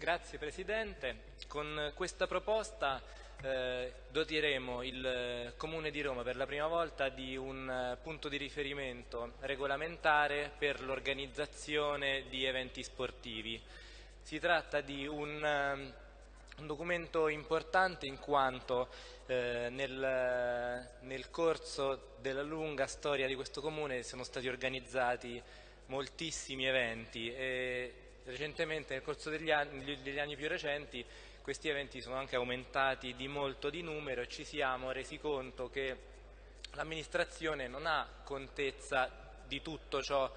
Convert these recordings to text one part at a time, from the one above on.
Grazie Presidente. Con questa proposta eh, doteremo il Comune di Roma per la prima volta di un eh, punto di riferimento regolamentare per l'organizzazione di eventi sportivi. Si tratta di un, eh, un documento importante in quanto eh, nel, nel corso della lunga storia di questo Comune sono stati organizzati moltissimi eventi e recentemente nel corso degli anni, degli anni più recenti questi eventi sono anche aumentati di molto di numero e ci siamo resi conto che l'amministrazione non ha contezza di tutto ciò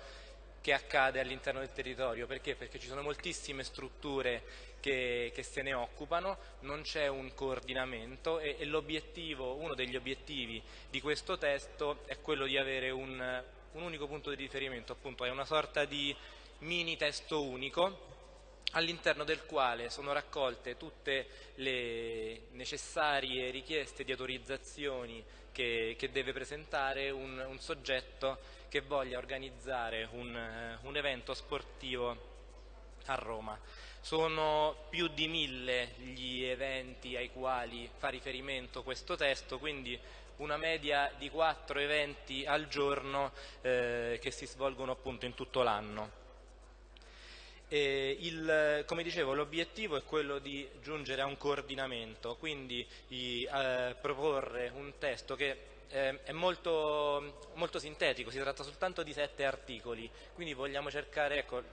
che accade all'interno del territorio. Perché? Perché ci sono moltissime strutture che, che se ne occupano, non c'è un coordinamento e, e uno degli obiettivi di questo testo è quello di avere un, un unico punto di riferimento, appunto è una sorta di mini testo unico all'interno del quale sono raccolte tutte le necessarie richieste di autorizzazioni che, che deve presentare un, un, soggetto che voglia organizzare un, un evento sportivo a Roma. Sono più di mille gli eventi ai quali fa riferimento questo testo, quindi una media di quattro eventi al giorno eh, che si svolgono appunto in tutto l'anno. Il, come dicevo l'obiettivo è quello di giungere a un coordinamento, quindi di eh, proporre un testo che eh, è molto, molto, sintetico, si tratta soltanto di sette articoli, quindi vogliamo cercare, ecco,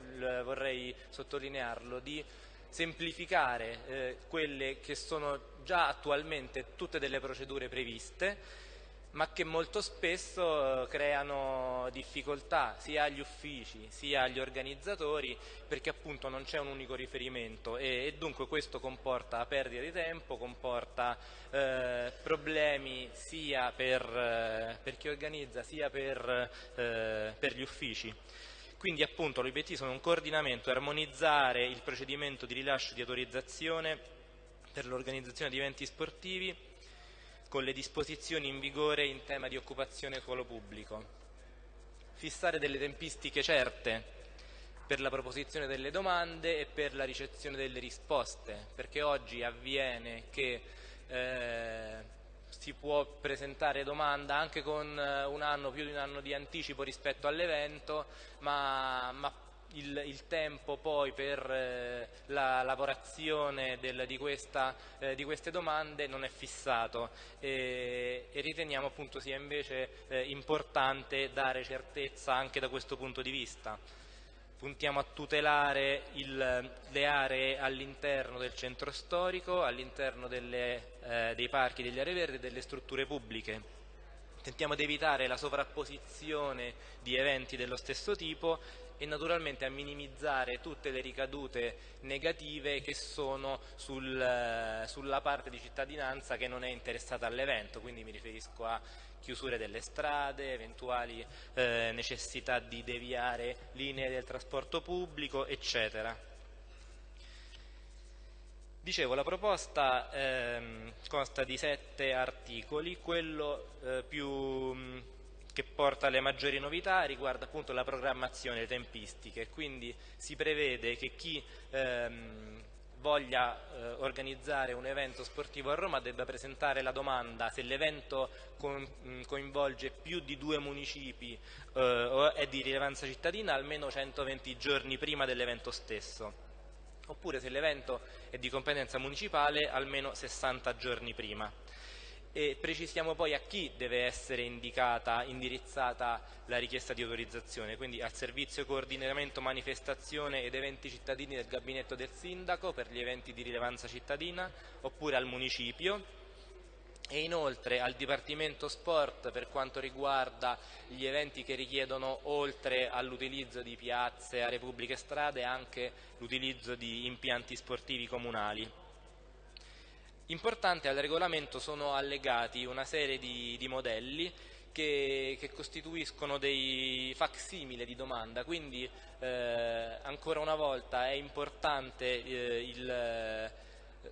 vorrei sottolinearlo, di semplificare eh, quelle che sono già attualmente tutte delle procedure previste ma che molto spesso eh, creano difficoltà sia agli uffici sia agli organizzatori perché appunto non c'è un unico riferimento e, e, dunque questo comporta perdita di tempo, comporta eh, problemi sia per, eh, per, chi organizza sia per, eh, per gli uffici. Quindi appunto l'obiettivo sono un coordinamento, armonizzare il procedimento di rilascio di autorizzazione per l'organizzazione di eventi sportivi con le disposizioni in vigore in tema di occupazione suolo pubblico. Fissare delle tempistiche certe per la proposizione delle domande e per la ricezione delle risposte, perché oggi avviene che eh, si può presentare domanda anche con eh, un anno, più di un anno di anticipo rispetto all'evento, ma, ma il, il, tempo poi per eh, la lavorazione del, di, questa, eh, di, queste domande non è fissato e, e riteniamo appunto sia invece eh, importante dare certezza anche da questo punto di vista. Puntiamo a tutelare il, le aree all'interno del centro storico, all'interno eh, dei parchi, delle aree verdi e delle strutture pubbliche tentiamo di evitare la sovrapposizione di eventi dello stesso tipo e naturalmente a minimizzare tutte le ricadute negative che sono sul, sulla parte di cittadinanza che non è interessata all'evento, quindi mi riferisco a chiusure delle strade, eventuali eh, necessità di deviare linee del trasporto pubblico, eccetera. Dicevo, la proposta ehm, consta di sette articoli, quello eh, più che porta alle maggiori novità riguarda appunto la programmazione, le tempistiche, quindi si prevede che chi ehm, voglia eh, organizzare un evento sportivo a Roma debba presentare la domanda se l'evento coinvolge più di due municipi eh, o è di rilevanza cittadina almeno 120 giorni prima dell'evento stesso. Oppure se l'evento è di competenza municipale almeno 60 giorni prima e precisiamo poi a chi deve essere indicata, indirizzata la richiesta di autorizzazione, quindi al servizio coordinamento manifestazione ed eventi cittadini del gabinetto del sindaco per gli eventi di rilevanza cittadina oppure al municipio e inoltre al Dipartimento Sport per quanto riguarda gli eventi che richiedono oltre all'utilizzo di piazze, aree pubbliche e strade anche l'utilizzo di impianti sportivi comunali. Importante al regolamento sono allegati una serie di, di modelli che, che, costituiscono dei facsimile di domanda, quindi eh, ancora una volta è importante eh, il, eh,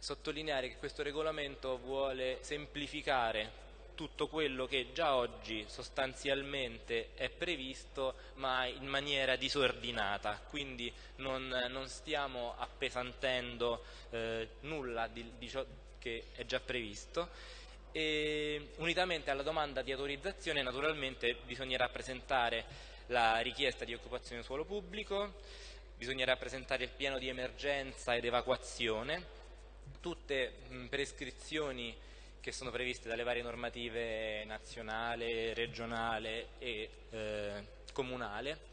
sottolineare che questo regolamento vuole semplificare tutto quello che già oggi sostanzialmente è previsto ma in maniera disordinata, quindi non, non stiamo appesantendo eh, nulla di, di ciò che è già previsto. E unitamente alla domanda di autorizzazione naturalmente bisognerà presentare la richiesta di occupazione suolo pubblico, bisognerà presentare il piano di emergenza ed evacuazione, tutte prescrizioni che sono previste dalle varie normative nazionale, regionale e eh, comunale,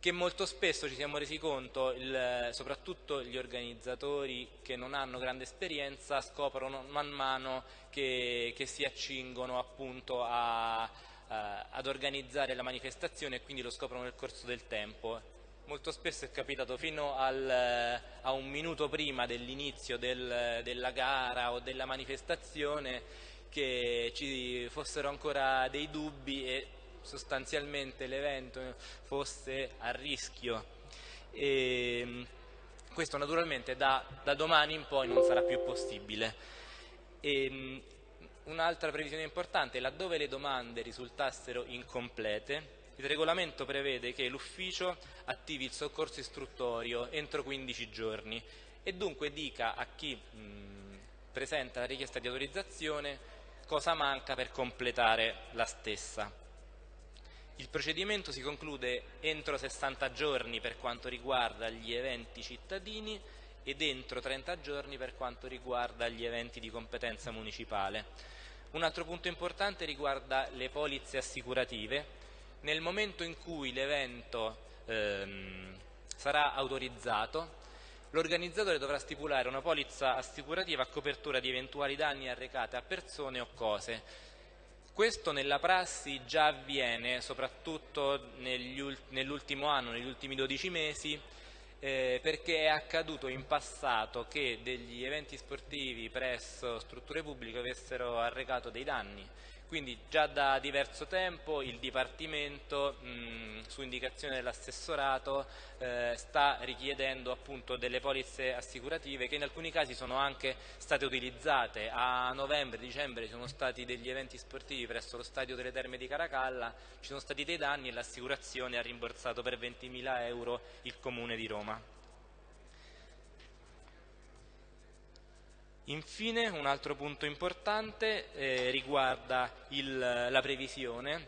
che molto spesso ci siamo resi conto, il, soprattutto gli organizzatori che non hanno grande esperienza scoprono man mano che, che si accingono appunto a, a, ad organizzare la manifestazione e quindi lo scoprono nel corso del tempo. Molto spesso è capitato fino al, a un minuto prima dell'inizio del, della gara o della manifestazione che ci fossero ancora dei dubbi e sostanzialmente l'evento fosse a rischio. E questo naturalmente da, da, domani in poi non sarà più possibile. Un'altra previsione importante, laddove le domande risultassero incomplete, il regolamento prevede che l'ufficio attivi il soccorso istruttorio entro 15 giorni e dunque dica a chi mh, presenta la richiesta di autorizzazione cosa manca per completare la stessa. Il procedimento si conclude entro 60 giorni per quanto riguarda gli eventi cittadini ed entro 30 giorni per quanto riguarda gli eventi di competenza municipale. Un altro punto importante riguarda le polizze assicurative nel momento in cui l'evento ehm, sarà autorizzato, l'organizzatore dovrà stipulare una polizza assicurativa a copertura di eventuali danni arrecati a persone o cose. Questo nella prassi già avviene, soprattutto nell'ultimo anno, negli ultimi 12 mesi, eh, perché è accaduto in passato che degli eventi sportivi presso strutture pubbliche avessero arrecato dei danni quindi già da diverso tempo il Dipartimento, mh, su indicazione dell'assessorato, eh, sta richiedendo appunto delle polizze assicurative che in alcuni casi sono anche state utilizzate. A novembre, dicembre ci sono stati degli eventi sportivi presso lo stadio delle Terme di Caracalla, ci sono stati dei danni e l'assicurazione ha rimborsato per 20.000 euro il Comune di Roma. Infine un altro punto importante eh, riguarda il, la previsione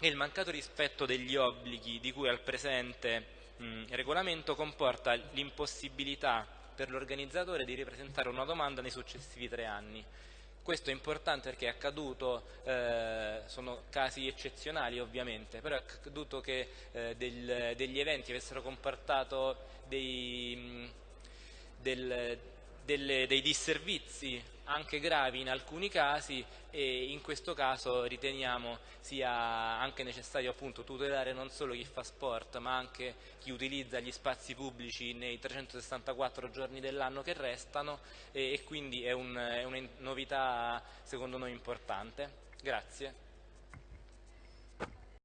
e il mancato rispetto degli obblighi di cui al presente mh, regolamento comporta l'impossibilità per l'organizzatore di ripresentare una domanda nei successivi tre anni. Questo è importante perché è accaduto, eh, sono casi eccezionali ovviamente, però è accaduto che eh, del, degli eventi avessero comportato dei, del, delle, dei disservizi anche gravi in alcuni casi e in questo caso riteniamo sia anche necessario appunto tutelare non solo chi fa sport ma anche chi utilizza gli spazi pubblici nei 364 giorni dell'anno che restano e, e quindi è, un, è una novità secondo noi importante. Grazie.